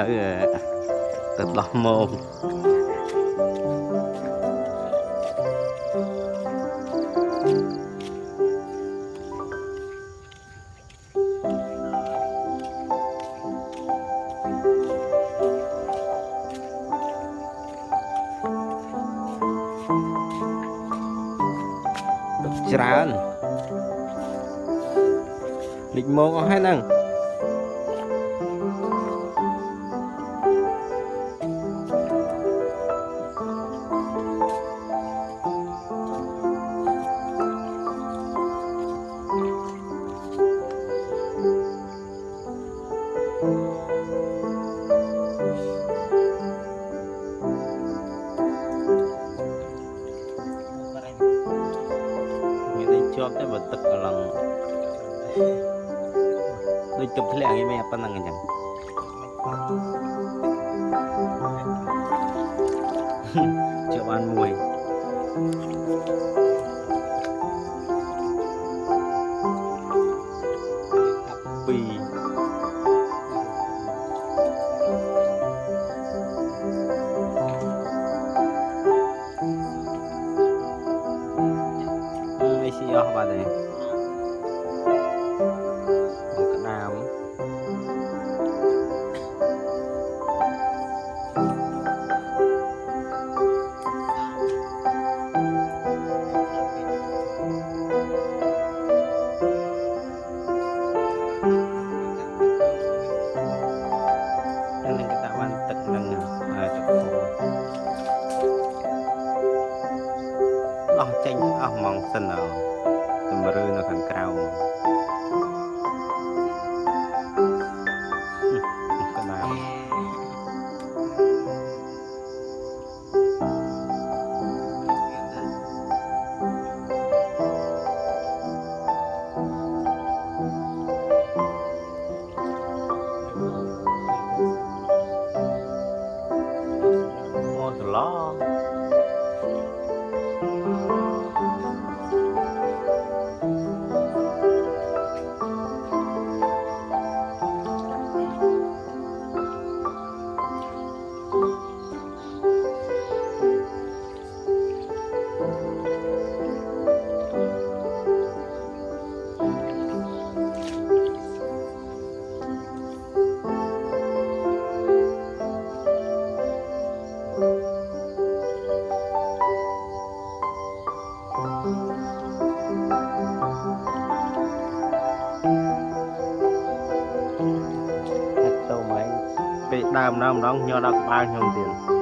នៅទៅដោះមកច្រើនលេចមកអស់ហើយហ្នឹង One way. ចេញអស់ហ្មងសិនទៅជំរឿនៅខាងក្រៅ ម្ដងញ័រដល់ក្បាលខ្ញុំទៀត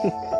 @웃음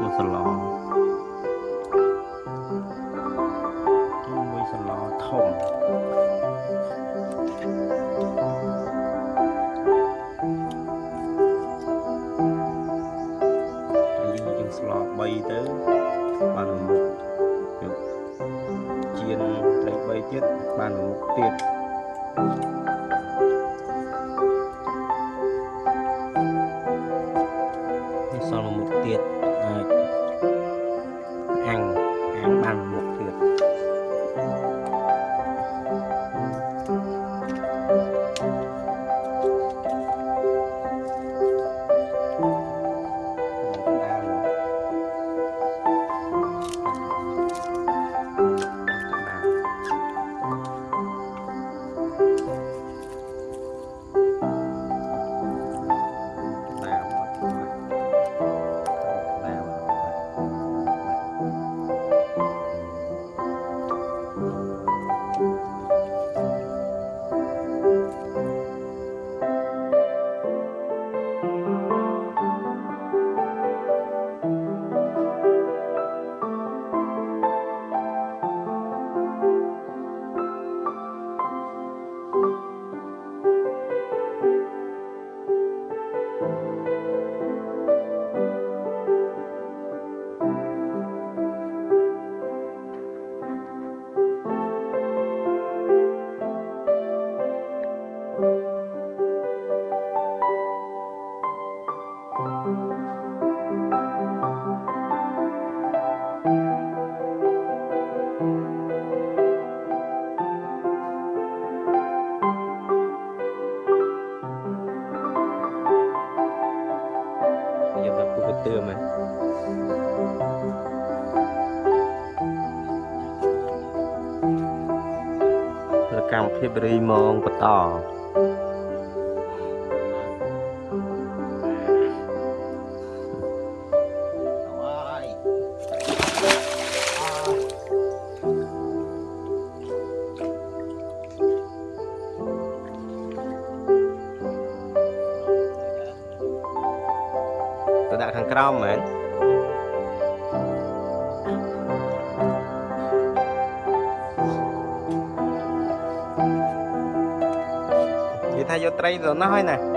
មួយសឡមួយសឡធំហើយយើងស្លោ3ទៅបានមួយមុខយកជៀនលេខ3ទៀតបានមួយមុខទៀតនេះ រីមងបន្ត からいいぞなはいない